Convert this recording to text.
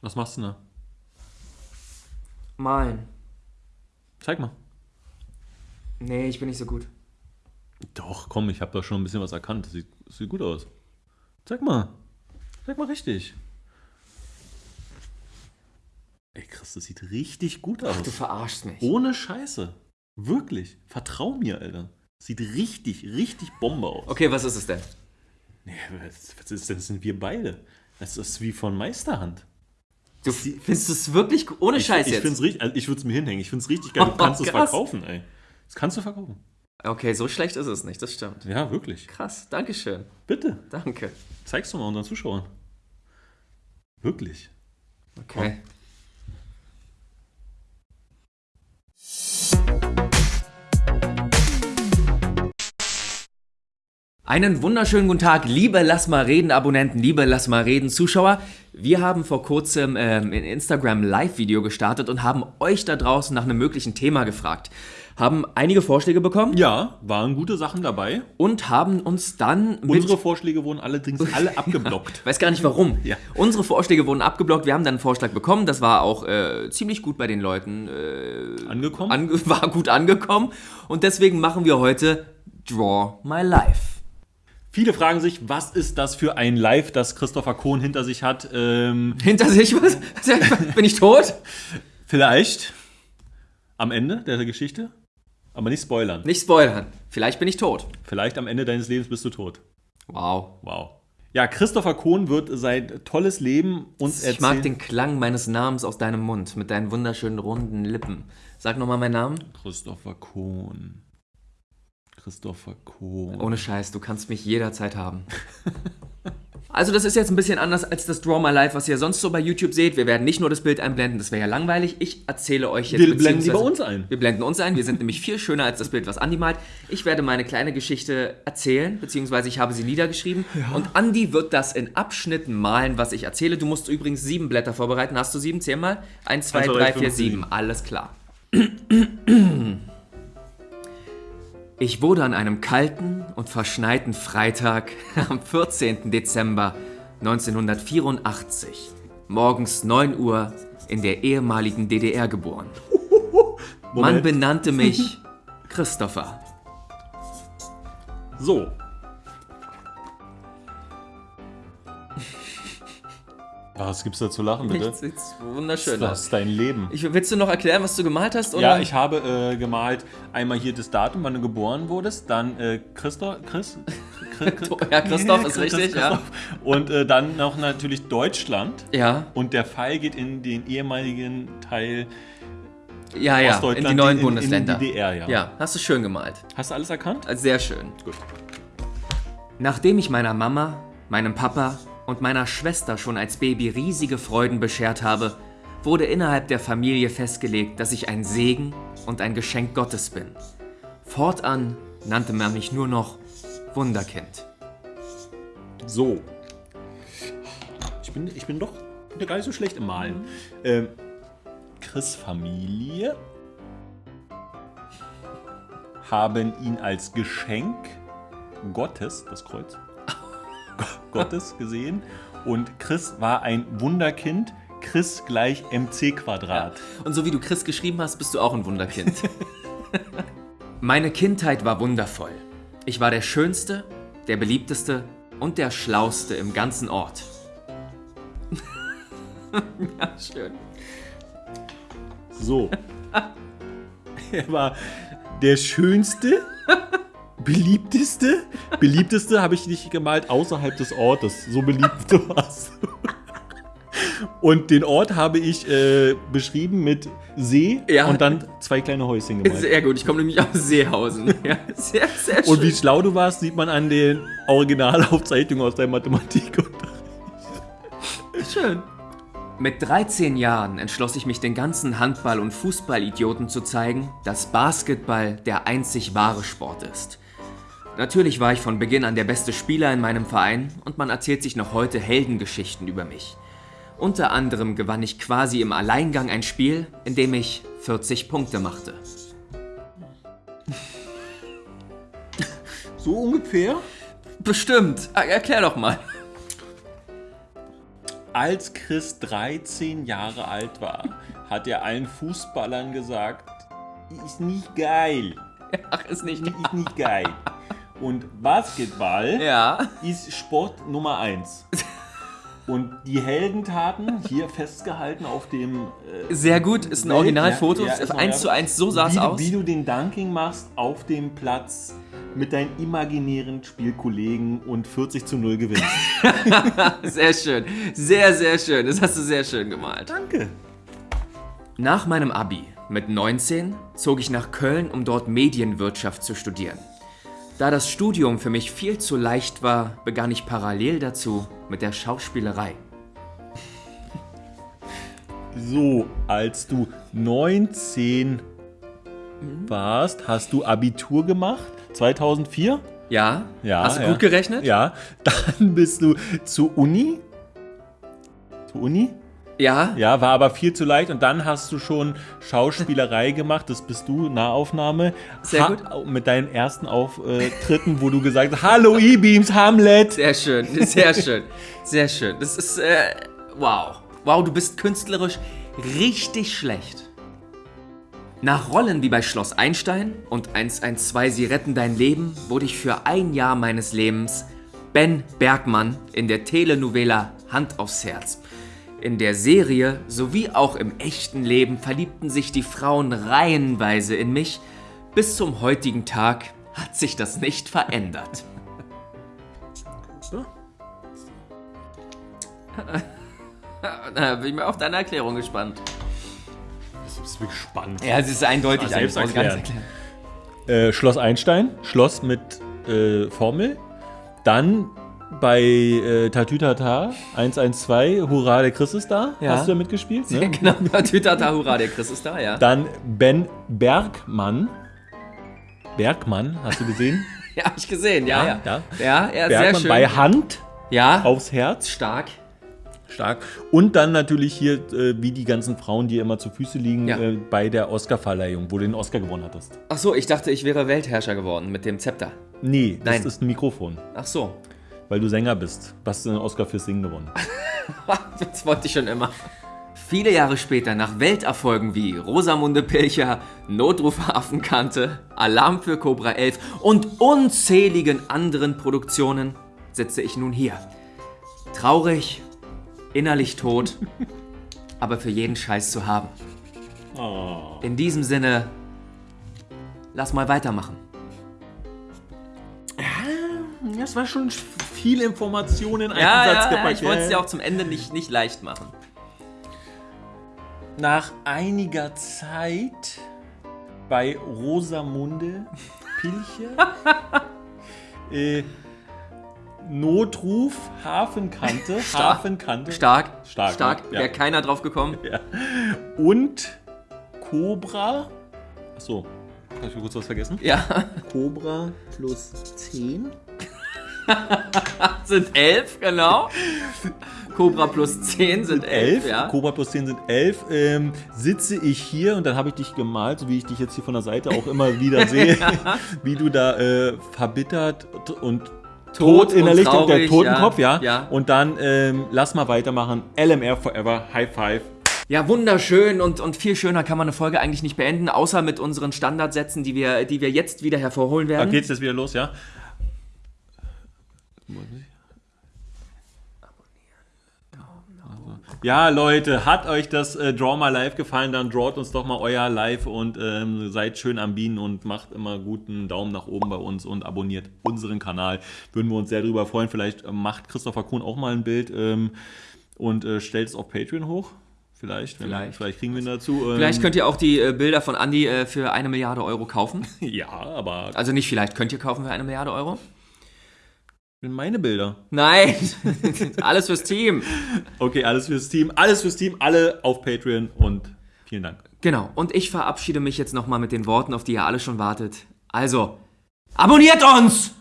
Was machst du da? Malen. Zeig mal. Nee, ich bin nicht so gut. Doch, komm, ich habe da schon ein bisschen was erkannt. Das sieht, das sieht gut aus. Zeig mal. Zeig mal richtig. Ey, Chris, das sieht richtig gut aus. Ach, du verarschst mich. Ohne Scheiße. Wirklich. Vertrau mir, Alter. Sieht richtig, richtig Bombe aus. Okay, was ist es denn? Nee, was, was ist denn? Das sind wir beide. Das ist wie von Meisterhand. Du findest es wirklich ohne Scheiß ich, ich jetzt? find's richtig, also ich würde es mir hinhängen. Ich finde es richtig geil. Du Oh, kannst es verkaufen, ey. Das kannst du verkaufen. Okay, so schlecht ist es nicht, das stimmt. Ja, wirklich. Krass, Dankeschön. Bitte. Danke. Zeig's doch mal unseren Zuschauern. Wirklich. Okay. Einen wunderschönen guten Tag, liebe Lass mal reden Abonnenten, liebe Lass mal reden Zuschauer. Wir haben vor kurzem ähm, ein Instagram Live-Video gestartet und haben euch da draußen nach einem möglichen Thema gefragt. Haben einige Vorschläge bekommen Ja, waren gute Sachen dabei. und haben uns dann mit Unsere Vorschläge wurden allerdings alle abgeblockt. Weiß gar nicht warum. Ja. Unsere Vorschläge wurden abgeblockt. Wir haben dann einen Vorschlag bekommen. Das war auch äh, ziemlich gut bei den Leuten. Äh, Angekommen? ange war gut angekommen. Und deswegen machen wir heute Draw My Life. Viele fragen sich, was ist das für ein Live, das Christopher Kohn hinter sich hat? Ähm, Hinter sich was? Bin ich tot? vielleicht am Ende der Geschichte, aber nicht spoilern. Nicht spoilern. Vielleicht bin ich tot. Vielleicht am Ende deines Lebens bist du tot. Wow. Wow. Ja, Christopher Kohn wird sein tolles Leben uns erzählen. Ich mag den Klang meines Namens aus deinem Mund mit deinen wunderschönen runden Lippen. Sag nochmal meinen Namen. Christopher Kohn. Christopher Kohn. Ohne Scheiß, du kannst mich jederzeit haben. Also das ist jetzt ein bisschen anders als das Draw My Life, was ihr sonst so bei YouTube seht. Wir werden nicht nur das Bild einblenden, das wäre ja langweilig. Ich erzähle euch jetzt Wir blenden die bei uns ein. Wir blenden uns ein. Wir sind nämlich viel schöner als das Bild, was Andi malt. Ich werde meine kleine Geschichte erzählen, beziehungsweise ich habe sie niedergeschrieben. Und Andi wird das in Abschnitten malen, was ich erzähle. Du musst übrigens sieben Blätter vorbereiten. Hast du sieben? Zähl mal. Eins, zwei, zwei, drei, vier, sieben. Alles klar. Ich wurde an einem kalten und verschneiten Freitag am 14. Dezember 1984 morgens 9 Uhr in der ehemaligen DDR geboren. Man Moment. benannte mich Christopher. So. Was gibt's da zu lachen, bitte? Nichts, nichts wunderschön. Das ist dein Leben. Ich, willst du noch erklären, was du gemalt hast? Oder? Ja, ich habe äh, gemalt einmal hier das Datum, wann du geboren wurdest, dann äh, Christoph, Chris, Chris, Ja, Christoph ist richtig, ja. Und äh, dann noch natürlich Deutschland. Ja, Und der Pfeil geht in den ehemaligen Teil ja, ja. In die neuen in, Bundesländer. In die DDR, ja. ja, hast du schön gemalt. Hast du alles erkannt? Sehr schön. Gut. Nachdem ich meiner Mama, meinem Papa und meiner Schwester schon als Baby riesige Freuden beschert habe, wurde innerhalb der Familie festgelegt, dass ich ein Segen und ein Geschenk Gottes bin. Fortan nannte man mich nur noch Wunderkind. So. Ich bin, ich bin doch gar nicht so schlecht im Malen. Ähm, Chris Familie haben ihn als Geschenk Gottes, das Kreuz, Gottes gesehen. Und Chris war ein Wunderkind. Chris gleich mc Quadrat. Und so wie du Chris geschrieben hast, bist du auch ein Wunderkind. Meine Kindheit war wundervoll. Ich war der Schönste, der beliebteste und der Schlauste im ganzen Ort. ja, schön. So. er war der schönste, beliebteste. Beliebteste habe ich nicht gemalt außerhalb des Ortes. So beliebt warst du. Und den Ort habe ich äh, beschrieben mit See Ja. und dann zwei kleine Häuschen gemalt. Sehr gut, ich komme nämlich aus Seehausen. Ja, sehr, sehr schön. Und wie schlau du warst, sieht man an den Originalaufzeichnungen aus deinem Mathematik. schön. Mit 13 Jahren entschloss ich mich den ganzen Handball- und Fußballidioten zu zeigen, dass Basketball der einzig wahre Sport ist. Natürlich war ich von Beginn an der beste Spieler in meinem Verein und man erzählt sich noch heute Heldengeschichten über mich. Unter anderem gewann ich quasi im Alleingang ein Spiel, in dem ich 40 Punkte machte. So ungefähr? Bestimmt. Er- Erklär doch mal. als Chris 13 Jahre alt war, hat er allen Fußballern gesagt, ist nicht geil. Ach, ist nicht. Ist nicht geil. Und Basketball Ja. ist Sport Nummer 1. Und die Heldentaten, hier festgehalten auf dem äh, Sehr gut, ist ein Originalfoto. ja, ja, ist eins zu eins, so sah es aus. Wie du den Dunking machst auf dem Platz mit deinen imaginären Spielkollegen und 40 zu 0 gewinnst. Sehr schön. Sehr, sehr schön. Das hast du sehr schön gemalt. Danke. Nach meinem Abi mit 19 zog ich nach Köln, um dort Medienwirtschaft zu studieren. Da das Studium für mich viel zu leicht war, begann ich parallel dazu mit der Schauspielerei. So, als du 19 warst, hast du Abitur gemacht? 2004? Ja? Ja. Hast du ja. gut gerechnet? Ja. Dann bist du zur Uni. Zur Uni? Ja? Ja, war aber viel zu leicht. Und dann hast du schon Schauspielerei gemacht. Das bist du, Nahaufnahme. Sehr gut. Mit deinen ersten Auftritten, wo du gesagt hast, Hallo E-Beams, Hamlet. Sehr schön, sehr schön, sehr schön. Das ist, äh, wow. Wow, du bist künstlerisch richtig schlecht. Nach Rollen wie bei Schloss Einstein und 112 Sie retten dein Leben wurde ich für ein Jahr meines Lebens Ben Bergmann in der Telenovela Hand aufs Herz. In der Serie sowie auch im echten Leben verliebten sich die Frauen reihenweise in mich. Bis zum heutigen Tag hat sich das nicht verändert. Da bin ich mal auf deine Erklärung gespannt. Das ist wirklich spannend. Ja, es ist eindeutig. Nicht erklären. Äh, Schloss Einstein, Schloss mit äh, Formel. Dann bei äh, Tatütata 112, Hurra, der Chris ist da. Ja. Hast du da mitgespielt? Ne? Genau, Tütata, hurra, der Chris ist da, ja. Dann Ben Bergmann. Bergmann, hast du gesehen? Ja, hab ich gesehen, ja, ja. Ja, Ja, ja, sehr Bergmann schön. bei Hand ja, aufs Herz. stark. Stark. Und dann natürlich hier, äh, wie die ganzen Frauen, die immer zu Füße liegen, Ja. äh, bei der Oscarverleihung, wo du den Oscar gewonnen hattest. Ach so, ich dachte, ich wäre Weltherrscher geworden mit dem Zepter. Nee, das Nein. ist ein Mikrofon, Ach so, weil du Sänger bist. Hast du einen Oscar fürs Singen gewonnen. das wollte ich schon immer. Viele Jahre später, nach Welterfolgen wie Rosamunde Pilcher, Notruf Hafenkante, Alarm für Cobra 11 und unzähligen anderen Produktionen, sitze ich nun hier. Traurig, innerlich tot, aber für jeden Scheiß zu haben. Oh. In diesem Sinne, lass mal weitermachen. Das war schon viel Information in einem Ja, Satz ja, ja, gepackt. ich wollte es dir auch zum Ende nicht, nicht leicht machen. Nach einiger Zeit bei Rosamunde Pilcher äh, Notruf Hafenkante, Hafenkante Stark, Stark, stark, ne? Ja. wäre keiner drauf gekommen. und Cobra. Achso, habe ich kurz was vergessen? Ja, Cobra plus 10. sind elf, genau. Cobra plus 10 sind elf, 11, ja. Cobra plus 10 sind 11. Ähm, sitze ich hier und dann habe ich dich gemalt, so wie ich dich jetzt hier von der Seite auch immer wieder sehe, wie du da äh, verbittert und tot, Tot und der traurig, Totenkopf, ja. ja, ja. Und dann ähm, lass mal weitermachen. LMR Forever, High Five. Ja, wunderschön und, und viel schöner kann man eine Folge eigentlich nicht beenden, außer mit unseren Standardsätzen, die wir, die wir jetzt wieder hervorholen Da werden. geht's jetzt wieder los, ja? Ja, Leute, hat euch das äh, Draw My Live gefallen, dann drawt uns doch mal euer Live und ähm, seid schön am Bienen und macht immer guten Daumen nach oben bei uns und abonniert unseren Kanal. Würden wir uns sehr drüber freuen. Vielleicht äh, macht Christopher Kuhn auch mal ein Bild ähm, und äh, stellt es auf Patreon hoch. Vielleicht, wenn, Vielleicht. vielleicht kriegen wir ihn dazu. Ähm, Vielleicht könnt ihr auch die äh, Bilder von Andy äh, für eine Milliarde Euro kaufen. ja, aber Also nicht vielleicht, könnt ihr kaufen für eine Milliarde Euro? Meine Bilder. Nein, alles fürs Team. Okay, alles fürs Team, alles fürs Team, alle auf Patreon und vielen Dank. Genau, und ich verabschiede mich jetzt nochmal mit den Worten, auf die ihr alle schon wartet. Also, abonniert uns!